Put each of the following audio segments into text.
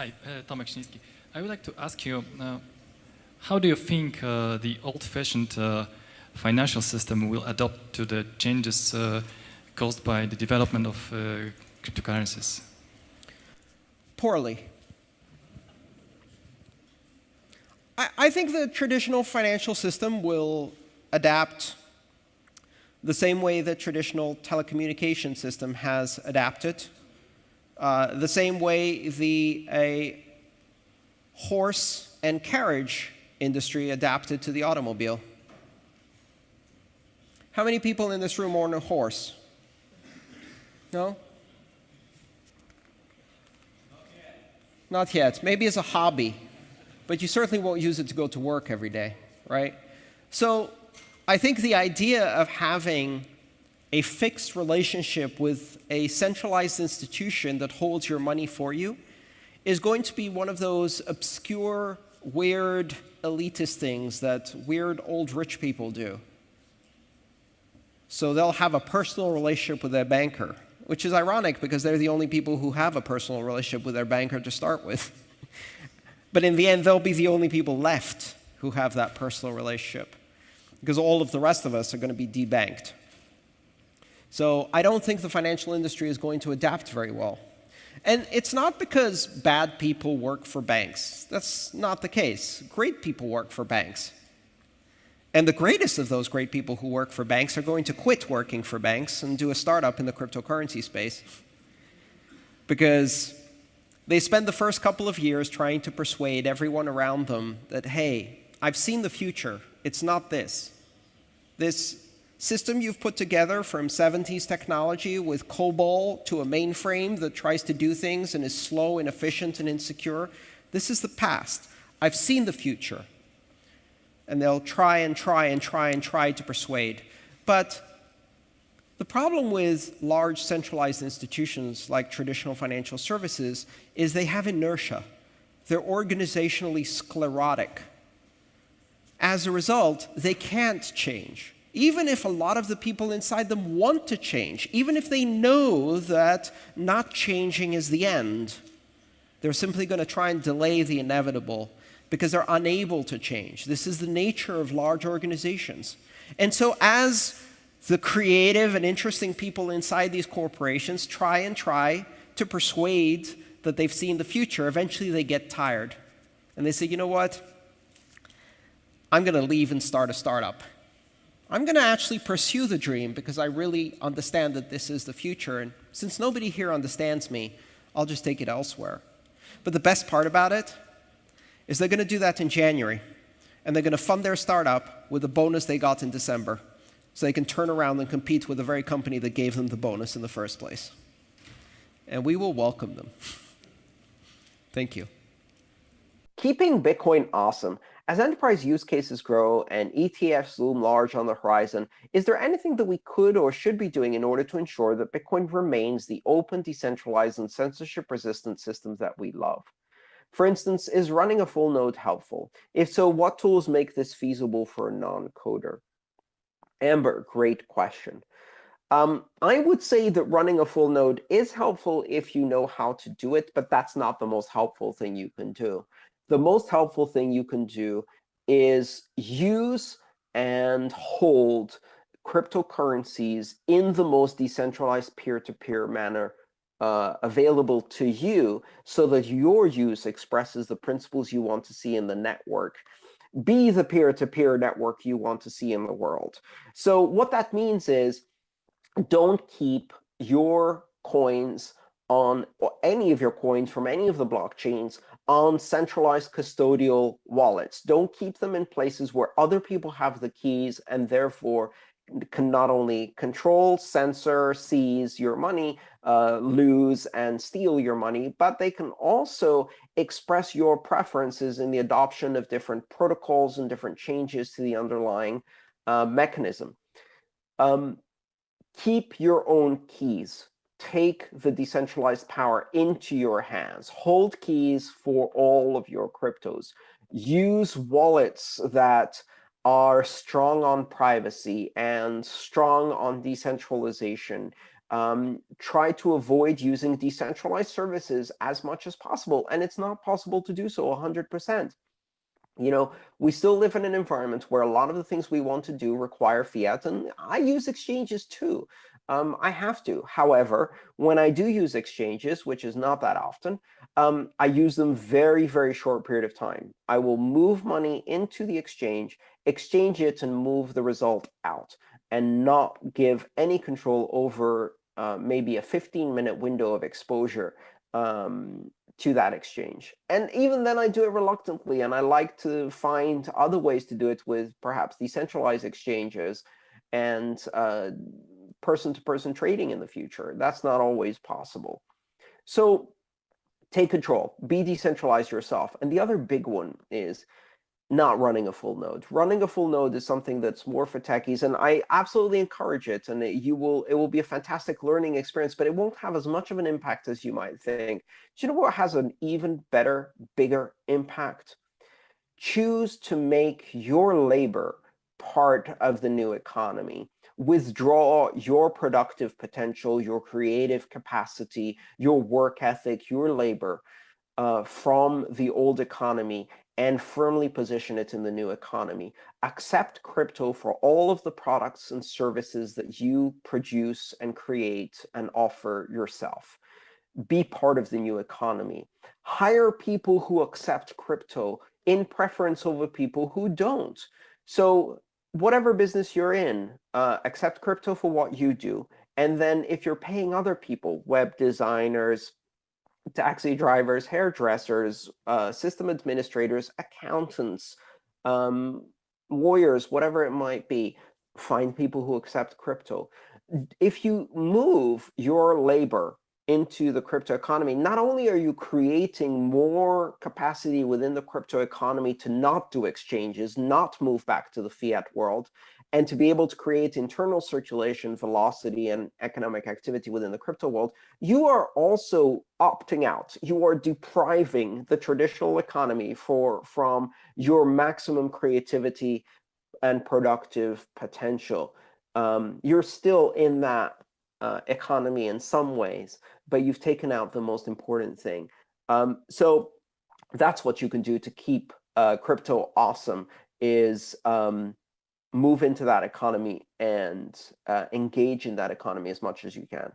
Hi, uh, Tomek. I would like to ask you, uh, how do you think uh, the old-fashioned uh, financial system will adapt to the changes uh, caused by the development of uh, cryptocurrencies? Poorly. I, I think the traditional financial system will adapt the same way the traditional telecommunication system has adapted, uh, the same way the a horse and carriage industry adapted to the automobile. How many people in this room own a horse? No? Not yet. Maybe as a hobby, but you certainly won't use it to go to work every day, right? So I think the idea of having a fixed relationship with a centralized institution that holds your money for you is going to be one of those obscure, weird, elitist things that weird old rich people do. So they'll have a personal relationship with their banker, which is ironic because they're the only people who have a personal relationship with their banker to start with. but in the end, they'll be the only people left who have that personal relationship because all of the rest of us are going to be debanked. So I don't think the financial industry is going to adapt very well. And it's not because bad people work for banks. That's not the case. Great people work for banks. And the greatest of those great people who work for banks are going to quit working for banks and do a startup in the cryptocurrency space. Because they spend the first couple of years trying to persuade everyone around them that, hey, I've seen the future. It's not this. This system you've put together from 70s technology with COBOL to a mainframe that tries to do things and is slow, inefficient, and insecure, this is the past. I've seen the future. And they'll try and try and try and try to persuade. But the problem with large centralized institutions like traditional financial services is they have inertia. They're organizationally sclerotic. As a result, they can't change. Even if a lot of the people inside them want to change, even if they know that not changing is the end, they're simply going to try and delay the inevitable because they're unable to change. This is the nature of large organizations. And so as the creative and interesting people inside these corporations try and try to persuade that they've seen the future, eventually they get tired. And they say, you know what? I'm going to leave and start a startup. I'm going to actually pursue the dream because I really understand that this is the future. And since nobody here understands me, I'll just take it elsewhere. But the best part about it is they're going to do that in January. And they're going to fund their startup with the bonus they got in December. So they can turn around and compete with the very company that gave them the bonus in the first place. And we will welcome them. Thank you. Keeping Bitcoin awesome. As enterprise use cases grow and ETFs loom large on the horizon, is there anything that we could or should be doing in order to ensure that Bitcoin remains the open, decentralized, and censorship-resistant system that we love? For instance, is running a full node helpful? If so, what tools make this feasible for a non-coder? Amber, great question. Um, I would say that running a full node is helpful if you know how to do it, but that's not the most helpful thing you can do the most helpful thing you can do is use and hold cryptocurrencies in the most decentralized peer-to-peer -peer manner uh, available to you so that your use expresses the principles you want to see in the network. Be the peer-to-peer -peer network you want to see in the world. So what that means is don't keep your coins on any of your coins from any of the blockchains on centralized custodial wallets. Don't keep them in places where other people have the keys and therefore can not only control, censor, seize your money, uh, lose, and steal your money, but they can also express your preferences in the adoption of different protocols and different changes to the underlying uh, mechanism. Um, keep your own keys take the decentralized power into your hands. Hold keys for all of your cryptos. Use wallets that are strong on privacy and strong on decentralization. Um, try to avoid using decentralized services as much as possible. And it's not possible to do so 100%. You know, we still live in an environment where a lot of the things we want to do require fiat, and I use exchanges too. Um, I have to. However, when I do use exchanges, which is not that often, um, I use them very, very short period of time. I will move money into the exchange, exchange it, and move the result out, and not give any control over uh, maybe a 15-minute window of exposure um, to that exchange. And even then, I do it reluctantly, and I like to find other ways to do it with perhaps decentralized exchanges and uh, person-to-person -person trading in the future. That's not always possible. So take control, be decentralized yourself. And the other big one is not running a full node. Running a full node is something that's more for techies, and I absolutely encourage it. And it, you will, it will be a fantastic learning experience, but it won't have as much of an impact as you might think. Do you know what has an even better, bigger impact? Choose to make your labor part of the new economy withdraw your productive potential, your creative capacity, your work ethic, your labor uh, from the old economy and firmly position it in the new economy. Accept crypto for all of the products and services that you produce and create and offer yourself. Be part of the new economy. Hire people who accept crypto in preference over people who don't. So whatever business you're in, uh, accept crypto for what you do. And then if you're paying other people, web designers, taxi drivers, hairdressers, uh, system administrators, accountants, um, lawyers, whatever it might be, find people who accept crypto. If you move your labor into the crypto economy, not only are you creating more capacity within the crypto economy to not do exchanges, not move back to the fiat world, and to be able to create internal circulation, velocity, and economic activity within the crypto world, you are also opting out. You are depriving the traditional economy for, from your maximum creativity and productive potential. Um, you're still in that uh, economy in some ways, but you've taken out the most important thing. Um, so that's what you can do to keep uh, crypto awesome is um, move into that economy and uh, engage in that economy as much as you can.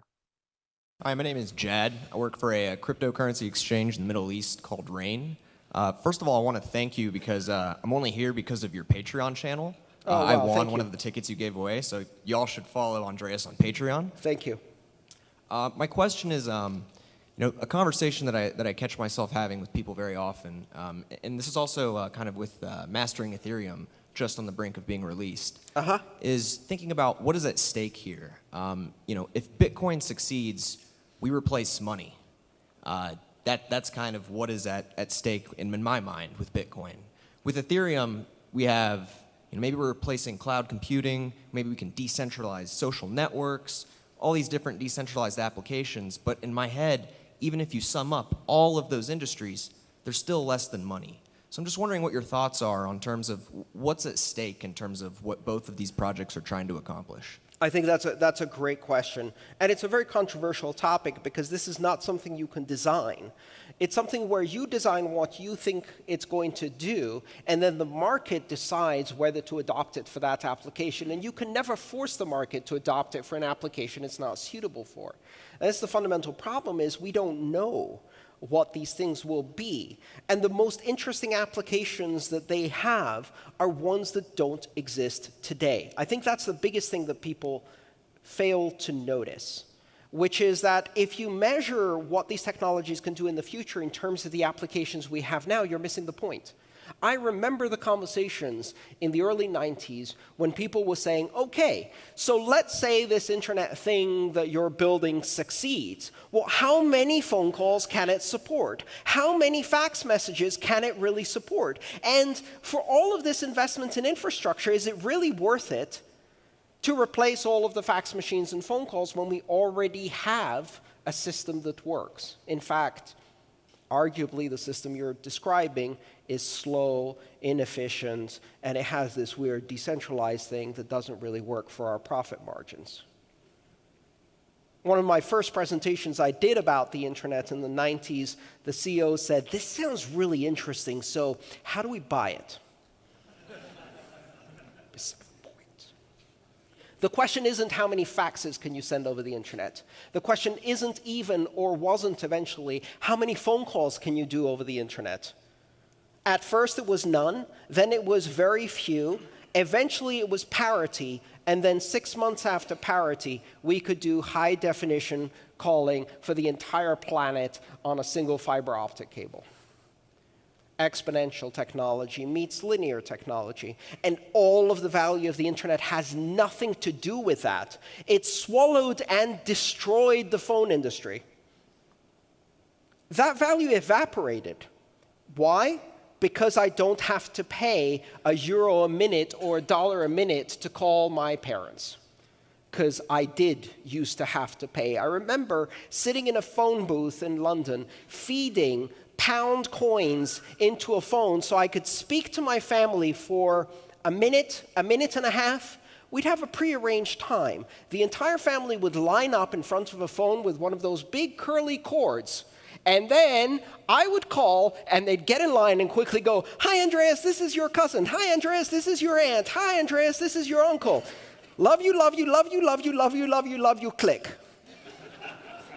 Hi, my name is Jad. I work for a, a cryptocurrency exchange in the Middle East called Rain. Uh, first of all, I want to thank you because uh, I'm only here because of your Patreon channel. Oh, uh, wow, I won one you. of the tickets you gave away, so y'all should follow Andreas on Patreon. Thank you. Uh, my question is, um, you know, a conversation that I that I catch myself having with people very often, um, and this is also uh, kind of with uh, mastering Ethereum, just on the brink of being released, -huh. is thinking about what is at stake here. Um, you know, if Bitcoin succeeds, we replace money. Uh, that that's kind of what is at at stake in, in my mind with Bitcoin. With Ethereum, we have you know, maybe we're replacing cloud computing, maybe we can decentralize social networks, all these different decentralized applications. But in my head, even if you sum up all of those industries, they're still less than money. So I'm just wondering what your thoughts are on terms of what's at stake in terms of what both of these projects are trying to accomplish. I think that's a, that's a great question. And it's a very controversial topic because this is not something you can design. It's something where you design what you think it's going to do, and then the market decides whether to adopt it for that application. And you can never force the market to adopt it for an application it's not suitable for. And that's the fundamental problem is we don't know what these things will be. And the most interesting applications that they have are ones that don't exist today. I think that's the biggest thing that people fail to notice which is that if you measure what these technologies can do in the future in terms of the applications we have now, you're missing the point. I remember the conversations in the early 90s when people were saying, OK, so let's say this internet thing that you're building succeeds. Well, how many phone calls can it support? How many fax messages can it really support? And for all of this investment in infrastructure, is it really worth it to replace all of the fax machines and phone calls when we already have a system that works. In fact, arguably the system you're describing is slow, inefficient, and it has this weird decentralized thing that doesn't really work for our profit margins. one of my first presentations I did about the internet in the 90s, the CEO said, This sounds really interesting, so how do we buy it? The question isn't how many faxes can you send over the internet. The question isn't even, or wasn't eventually, how many phone calls can you do over the internet. At first it was none, then it was very few, eventually it was parity, and then six months after parity, we could do high definition calling for the entire planet on a single fiber optic cable exponential technology meets linear technology. And all of the value of the internet has nothing to do with that. It swallowed and destroyed the phone industry. That value evaporated. Why? Because I don't have to pay a euro a minute or a dollar a minute to call my parents. Because I did used to have to pay. I remember sitting in a phone booth in London, feeding pound coins into a phone so I could speak to my family for a minute, a minute and a half. We'd have a prearranged time. The entire family would line up in front of a phone with one of those big curly cords. And then I would call, and they'd get in line and quickly go, Hi, Andreas, this is your cousin. Hi, Andreas, this is your aunt. Hi, Andreas, this is your uncle. Love you, love you, love you, love you, love you, love you, love you, click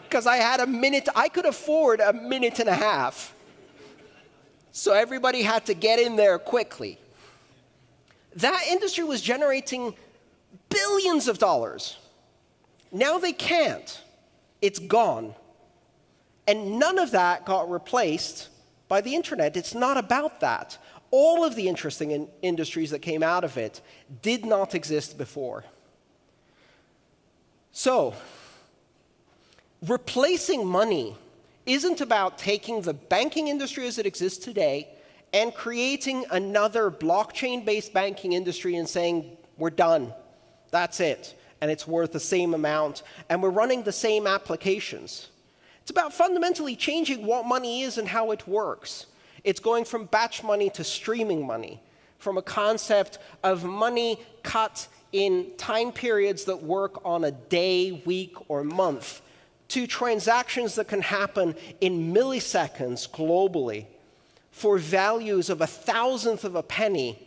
because I had a minute, I could afford a minute and a half. So everybody had to get in there quickly. That industry was generating billions of dollars. Now they can't. It's gone. And none of that got replaced by the internet. It's not about that. All of the interesting in industries that came out of it did not exist before. So, replacing money isn't about taking the banking industry as it exists today and creating another blockchain-based banking industry and saying, we're done. That's it. And it's worth the same amount. And we're running the same applications. It's about fundamentally changing what money is and how it works. It's going from batch money to streaming money, from a concept of money cut in time periods that work on a day, week, or month, to transactions that can happen in milliseconds globally for values of a thousandth of a penny,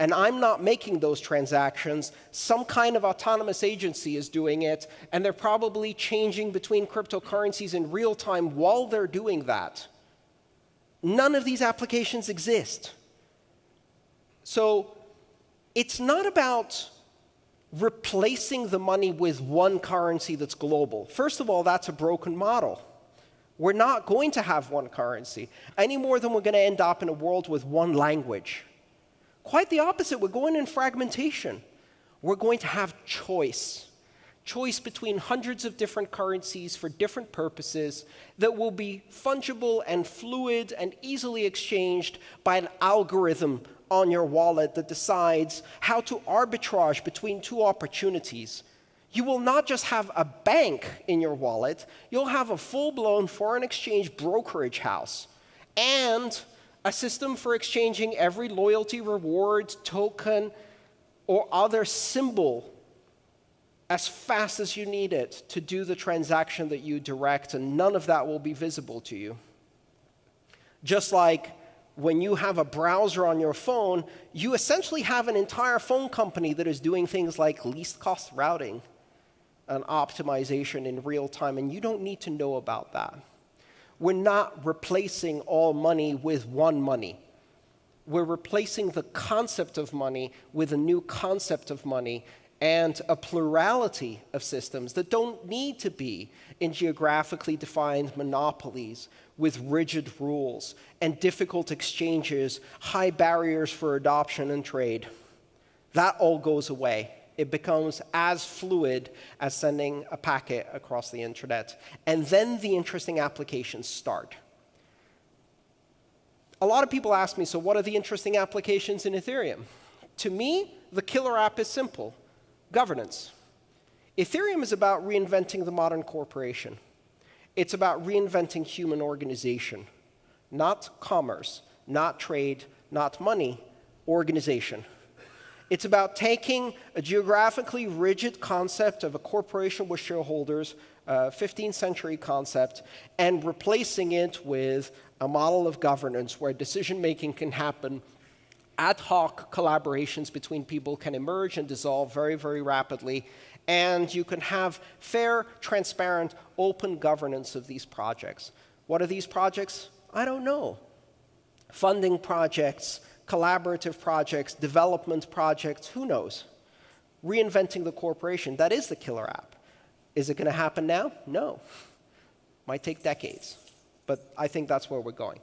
and I'm not making those transactions, some kind of autonomous agency is doing it, and they're probably changing between cryptocurrencies in real time while they're doing that. None of these applications exist. So it's not about replacing the money with one currency that's global. First of all, that's a broken model. We're not going to have one currency any more than we're going to end up in a world with one language. Quite the opposite, we're going in fragmentation. We're going to have choice. Choice between hundreds of different currencies for different purposes that will be fungible and fluid and easily exchanged by an algorithm on your wallet that decides how to arbitrage between two opportunities. You will not just have a bank in your wallet, you'll have a full-blown foreign exchange brokerage house and a system for exchanging every loyalty reward, token, or other symbol as fast as you need it to do the transaction that you direct, and none of that will be visible to you. Just like when you have a browser on your phone, you essentially have an entire phone company that is doing things like least cost routing and optimization in real time, and you don't need to know about that. We're not replacing all money with one money. We're replacing the concept of money with a new concept of money and a plurality of systems that don't need to be in geographically defined monopolies with rigid rules and difficult exchanges, high barriers for adoption and trade. That all goes away. It becomes as fluid as sending a packet across the internet. And then the interesting applications start. A lot of people ask me, so what are the interesting applications in Ethereum? To me, the killer app is simple governance. Ethereum is about reinventing the modern corporation. It's about reinventing human organization, not commerce, not trade, not money, organization. It's about taking a geographically rigid concept of a corporation with shareholders, a 15th century concept, and replacing it with a model of governance where decision making can happen ad hoc collaborations between people can emerge and dissolve very, very rapidly, and you can have fair, transparent, open governance of these projects. What are these projects? I don't know. Funding projects, collaborative projects, development projects, who knows? Reinventing the corporation, that is the killer app. Is it going to happen now? No. Might take decades, but I think that's where we're going.